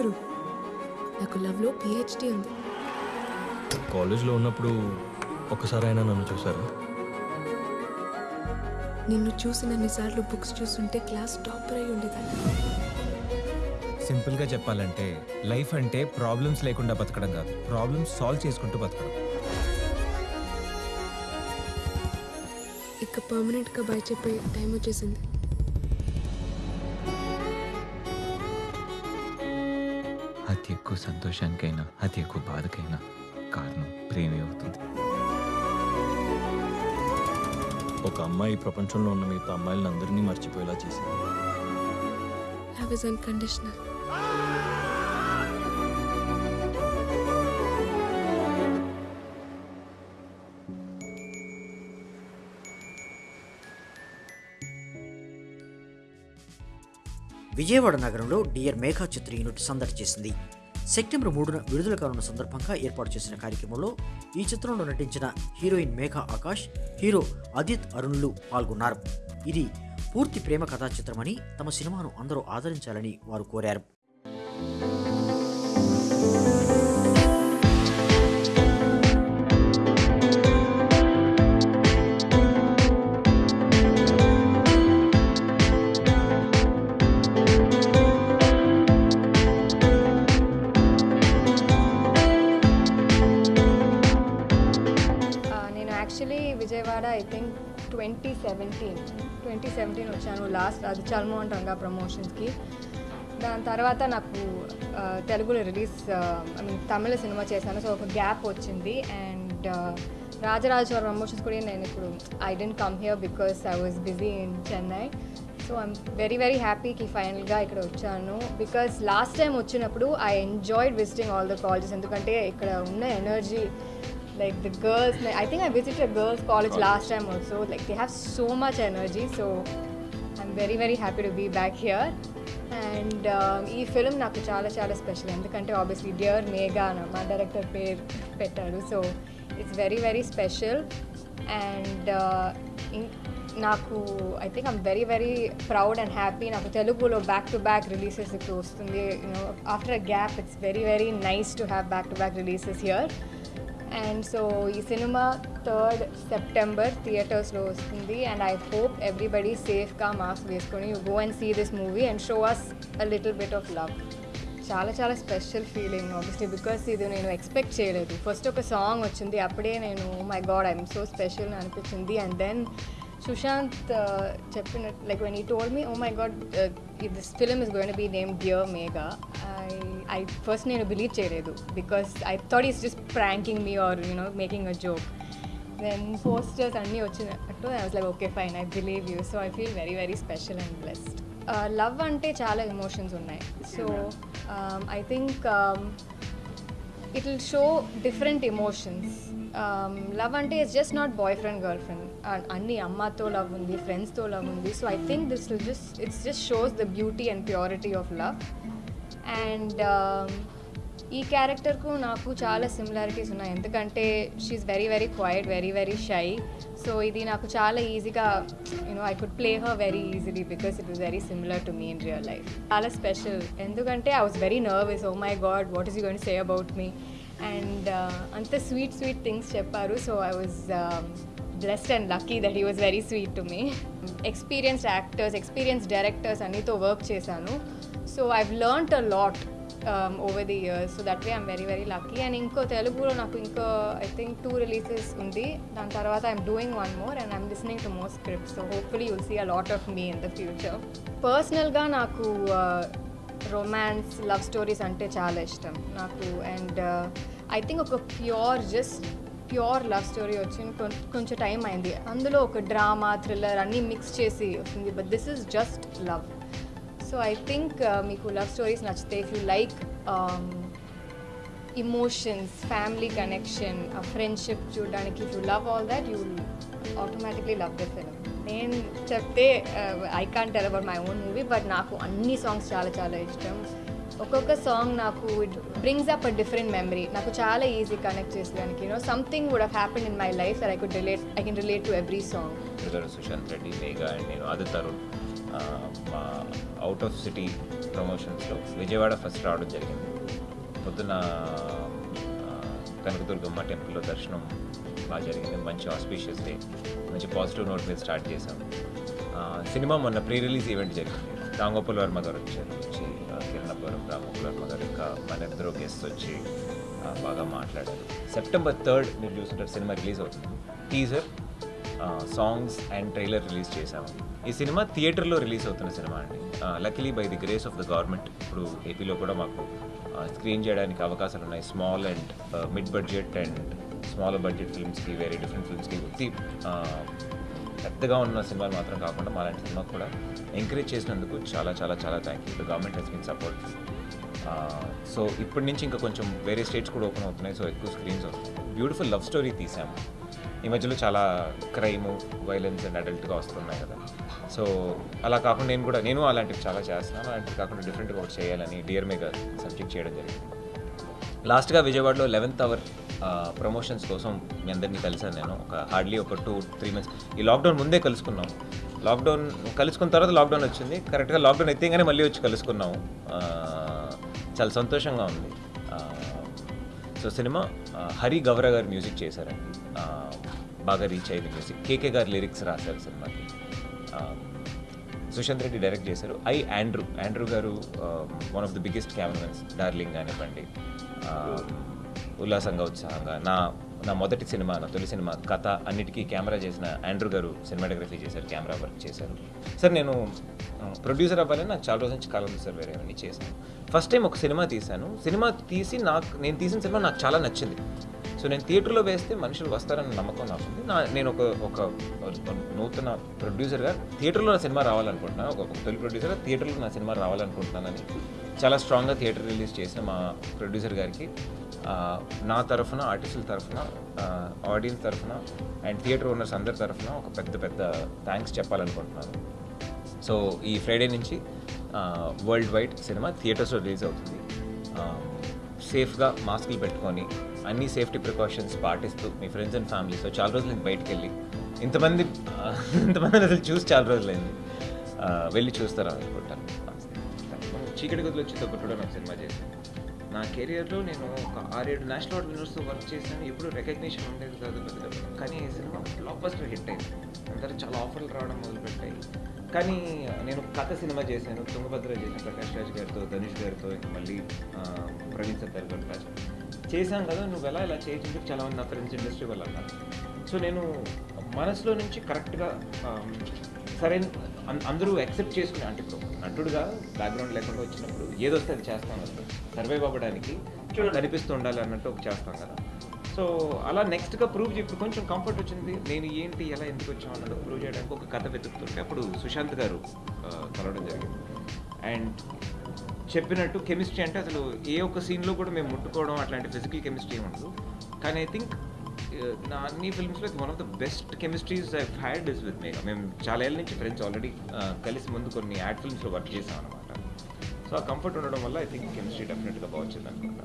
చేశారు నాకు లవ్లో పిహెచ్డి ఉంది. కాలేజ్లో ఉన్నప్పుడు ఒక్కసారైనా నన్ను చూసారా? నిన్ను చూసినన్నిసార్లు బుక్స్ చూస్తుంటే క్లాస్ టాపర్ అయి ఉండేదాన్ని. సింపుల్గా చెప్పాలంటే లైఫ్ అంటే ప్రాబ్లమ్స్ లేకుండా బతకడం కాదు. ప్రాబ్లమ్స్ సాల్వ్ చేసుకుంటూ బతకడం. ఇక పర్మనెంట్గా బయ చెప్పే టైం వచ్చేసింది. ఎక్కువ సంతోషానికైనా అతి ఎక్కువ బాధకైనా కారణం ప్రేమే అవుతుంది. ఒక అమ్మాయి ఈ ప్రపంచంలో ఉన్న మిగతా అమ్మాయిలను అందరినీ మర్చిపోయేలా చేసింది. లవ్ ఇస్ అన్కండిషనల్ విజయవాడ నగరంలో డియర్ మేఘా చిత్ర యూనిట్ సందడి చేసింది. సెప్టెంబర్ మూడున విడుదల కానున్న సందర్భంగా ఏర్పాటు చేసిన కార్యక్రమంలో ఈ చిత్రంలో నటించిన హీరోయిన్ మేఘా ఆకాష్ హీరో అదిత్ అరుణ్లు పాల్గొన్నారు. ఇది పూర్తి ప్రేమ కథా చిత్రమని తమ సినిమాను అందరూ ఆదరించాలని వారు కోరారు. Twenty seventeen. ట్వంటీ సెవెంటీన్ వచ్చాను లాస్ట్ అది చల్మోహన్ రంగా ప్రమోషన్స్కి. దాని తర్వాత నాకు తెలుగులో రిలీజ్ ఐ మీన్ తమిళ సినిమా చేశాను. సో ఒక గ్యాప్ వచ్చింది. అండ్ రాజరాజేశ్వర ప్రమోషన్స్ కూడా నేను ఇప్పుడు I didn't come here because I was busy in Chennai. So I'm very very హ్యాపీకి ఫైనల్గా ఇక్కడ వచ్చాను. బికాస్ లాస్ట్ టైం వచ్చినప్పుడు I enjoyed visiting all the colleges. ఎందుకంటే ఇక్కడ ఉన్న energy like the girls like, i think i visited a girls college last time also. Like they have so much energy so i'm very very happy to be back here. And ఈ film నాకు చాలా చాలా special ఎందుకంటే obviously dear Megha అని మా director పేరు పెట్టాడు so it's very very special and నాకు I think I'm very very proud and happy నాకు తెలుగులో బ్యాక్ టు బ్యాక్ రిలీజెస్ ఇప్పుడు వస్తుంది. You know after a gap it's very very nice to have back to back releases here and so ఈ సినిమా third September థియేటర్స్లో వస్తుంది. And I hope everybody సేఫ్గా mask వేసుకొని you go and see this movie and show us a little bit of love చాలా చాలా special feeling obviously because ఇది నేను ఎక్స్పెక్ట్ చేయలేదు. ఫస్ట్ ఒక సాంగ్ వచ్చింది అప్పుడే నేను my god I'm so special అనిపించింది. అండ్ దెన్ సుశాంత్ చెప్పినట్టు like when he told me oh my god this film is going be name dear Megha I I first నేను బిలీవ్ చేయలేదు because I thought is just pranking me or you know making a joke then posters అన్నీ వచ్చినట్టు I was like okay fine I believe you so I feel very very special and blessed love అంటే చాలా emotions ఉన్నాయి. So I think it will show different emotions love అంటే it's just not boy friend girl friend అన్ని అమ్మతో love ఉంది ఫ్రెండ్స్తో love ఉంది. So I think this will just it's just shows the beauty and purity of love and ఈ క్యారెక్టర్కు నాకు చాలా సిమిలారిటీస్ ఉన్నాయి. ఎందుకంటే she's very very quiet very very shy so ఇది నాకు చాలా ఈజీగా you know I could play her very easily because it was very similar to me in real life చాలా స్పెషల్ ఎందుకంటే I was very nervous oh my god what is you gonna say about me and అంత sweet sweet things చెప్పారు. So I was blessed and lucky that he was very sweet to me experienced actors experience directors అన్నితో work చేశాను. So I've learnt a lot over the years so that way I'm very very lucky and ఇంకో తెలుగులో నాకు ఇంకో I think two releases ఉంది. దాని తర్వాత I'm doing one more and I'm listening to more script so hopefully you'll see a lot of me in the future పర్సనల్గా నాకు romance love stories అంటే చాలా ఇష్టం. నాకు అండ్ ఐ థింక్ ఒక pure just pure love story వచ్చి కొంచెం time అయింది. అందులో ఒక డ్రామా థ్రిల్లర్ అన్నీ మిక్స్ చేసి వస్తుంది. But this is just love so I think మీకు లవ్ స్టోరీస్ నచ్చితే if you like emotions family connection ఆ ఫ్రెండ్షిప్ చూడడానికి if you love all that you automatically love the film నేను చెప్తే I can't tell about my own movie but నాకు అన్ని songs చాలా చాలా ఇష్టం. ఒక్కొక్క సాంగ్ నాకు it brings up a different memory నాకు చాలా ఈజీ కనెక్ట్ చేసేదానికి. You know something would have happen in my life that I could relate I can relate to every song Sushanth Reddy Megha and నేను ఆదిత్ తరుణ్ మా out of city ప్రమోషన్స్లో Vijayawada first రావడం జరిగింది. పొద్దున uh, Kanakadurgamma టెంపుల్లో దర్శనం బాగా జరిగింది. మంచి ఆస్పీషియస్ డే మంచి పాజిటివ్ నోట్ మీద స్టార్ట్ చేశాం. సినిమా మొన్న ప్రీ రిలీజ్ ఈవెంట్ జరిగింది. రాంగోపాల్ వర్మ గారు వచ్చారు. వచ్చి కిరణపురం రాంగోపాల్ వర్మ గారు ఇంకా మన ఇద్దరు గెస్ట్ వచ్చి బాగా మాట్లాడారు. సెప్టెంబర్ థర్డ్ మీరు చూసుకుంటారు సినిమా రిలీజ్ అవుతుంది. Teaser songs and trailer release చేశాము. ఈ సినిమా థియేటర్లో రిలీజ్ అవుతున్న సినిమా అండి. Luckily by the grace of the government ఇప్పుడు ఏపీలో కూడా మాకు స్క్రీన్ చేయడానికి అవకాశాలు ఉన్నాయి. Small and mid budget and small budget ఫిల్మ్స్కి వేరే డిఫరెంట్ ఫిల్మ్స్కి పెద్దగా ఉన్న సినిమాలు మాత్రం కాకుండా మాలాంటి సినిమా కూడా ఎంకరేజ్ చేసినందుకు చాలా చాలా చాలా thank you the government has been support so ఇప్పటి నుంచి ఇంకా కొంచెం వేరే స్టేట్స్ కూడా ఓపెన్ అవుతున్నాయి. సో ఎక్కువ స్క్రీన్స్ వస్తున్నాయి బ్యూటిఫుల్ లవ్ స్టోరీ తీసాము. ఈ మధ్యలో చాలా క్రైమ్ వైలెన్స్ అండ్ అడల్ట్గా వస్తున్నాయి కదా. సో అలా కాకుండా నేను కూడా నేను అలాంటివి చాలా చేస్తున్నాను. అలాంటివి కాకుండా డిఫరెంట్గా ఒకటి చేయాలని డియర్ మేగా సబ్జెక్ట్ చేయడం జరిగింది. లాస్ట్గా విజయవాడలో లెవెన్త్ అవర్ ప్రమోషన్స్ కోసం మీ అందరినీ కలిసాను నేను. ఒక హార్డ్లీ ఒక టూ త్రీ మంత్స్ ఈ లాక్డౌన్ ముందే కలుసుకున్నాం. లాక్డౌన్ కలుసుకున్న తర్వాత లాక్డౌన్ వచ్చింది. కరెక్ట్గా లాక్డౌన్ ఎత్తేగానే మళ్ళీ వచ్చి కలుసుకున్నాము. చాలా సంతోషంగా ఉంది. సో సినిమా హరి గౌర గారు మ్యూజిక్ చేశారండి. బాగా రీచ్ అయింది మ్యూజిక్ కేకే గారు లిరిక్స్ రాశారు సినిమాకి. సుశాంత్ రెడ్డి డైరెక్ట్ చేశారు. ఐ ఆండ్రూ ఆండ్రూ గారు one of the biggest cameramens darling కానివ్వండి. ఉల్లాసంగా ఉత్సాహంగా. నా నా మొదటి సినిమా నా తొలి సినిమా కథ అన్నిటికీ కెమెరా చేసిన ఆండ్రూ గారు సినిమాటోగ్రఫీ చేశారు కెమెరా వర్క్ చేశారు. సార్ నేను ప్రొడ్యూసర్ అవ్వాలని నాకు చాలా రోజు నుంచి కాలం ఉంది సార్ వేరే అవన్నీ చేశాను. ఫస్ట్ టైం ఒక సినిమా తీశాను. సినిమా తీసి నాకు నేను తీసిన సినిమా నాకు చాలా నచ్చింది. సో నేను థియేటర్లో వేస్తే మనుషులు వస్తారన్న నమ్మకం నాకు ఉంది నా నేను ఒక ఒక నూతన ప్రొడ్యూసర్గా థియేటర్లో నా సినిమా రావాలనుకుంటున్నాను ఒక తొలి ప్రొడ్యూసర్గా థియేటర్లో నా సినిమా రావాలనుకుంటున్నానని చాలా స్ట్రాంగ్గా థియేటర్ రిలీజ్ చేసిన మా ప్రొడ్యూసర్ గారికి నా తరఫున ఆర్టిస్టుల తరఫున ఆడియన్స్ తరఫున అండ్ థియేటర్ ఓనర్స్ అందరి తరఫున ఒక పెద్ద పెద్ద థ్యాంక్స్ చెప్పాలనుకుంటున్నాను. సో ఈ ఫ్రైడే నుంచి వరల్డ్ వైడ్ సినిమా థియేటర్స్లో రిలీజ్ అవుతుంది. సేఫ్గా మాస్కులు పెట్టుకొని అన్ని సేఫ్టీ ప్రికాషన్స్ పాటిస్తూ మీ ఫ్రెండ్స్ అండ్ ఫ్యామిలీతో చాలా రోజులు నేను బయటికి వెళ్ళి ఇంతమంది ఇంతమంది అసలు చూసి చాలా రోజులైంది. వెళ్ళి చూస్తారా అనుకుంటాను. చీకటి గుద్దులు వచ్చి ఒకటి సినిమా చేశాను నా కెరియర్లో నేను ఒక ఆరేడు నేషనల్ అవార్డ్ విన్నర్స్తో వర్క్ చేశాను. ఎప్పుడు రికగ్నిషన్ ఉండేది కాదు కానీ ఈ సినిమా బ్లాక్ హిట్ అయింది. అందరూ చాలా ఆఫర్లు రావడం మొదలుపెట్టాయి. కానీ నేను కథ సినిమా చేశాను. తుంగభద్ర చేశాను ప్రకాష్ రాజ్ గారితో ధనుష్ గారితో ఇంకా మళ్ళీ ప్రవీణ్ సత్తార్ గారు చేశాను కదా నువ్వు ఎలా ఇలా చేయొచ్చు చాలా మంది నా ఫ్రెండ్స్ ఇండస్ట్రీ వాళ్ళు అన్నారు. సో నేను మనసులో నుంచి కరెక్ట్గా సరైన అం- అందరూ యాక్సెప్ట్ చేసుకునే అంటే ఇప్పుడు నటుడుగా బ్యాక్గ్రౌండ్ లేకుండా వచ్చినప్పుడు ఏదో వస్తే అది చేస్తాం కదా. సర్వైవ్ అవ్వడానికి కనిపిస్తూ ఉండాలి అన్నట్టు ఒక చేస్తాం కదా. సో అలా నెక్స్ట్గా ప్రూవ్ ఇప్పుడు కొంచెం కంఫర్ట్ వచ్చింది. నేను ఏంటి ఎలా ఎందుకు వచ్చాం అన్నట్టు ప్రూవ్ చేయడానికి ఒక కథ వెతుకుతుంటే అప్పుడు సుశాంత్ గారు కలవడం జరిగింది. అండ్ చెప్పినట్టు కెమిస్ట్రీ అంటే అసలు ఏ ఒక్క సీన్లో కూడా మేము ముట్టుకోవడం అట్లాంటి ఫిజికల్ కెమిస్ట్రీ ఉండదు. కానీ ఐ థింక్ నా అన్ని ఫిల్మ్స్లో one of the best chemistries I had is with Megha మేము చాలా ఏళ్ళ నుంచి ఫ్రెండ్స్ ఆల్రెడీ కలిసి ముందు కొన్ని యాడ్ ఫిల్మ్స్లో వర్క్ చేసాం అనమాట సో ఆ కంఫర్ట్ ఉండడం వల్ల ఐ థింక్ కెమిస్ట్రీ డెఫినెట్గా బాగుంటుంది అనుకుంటా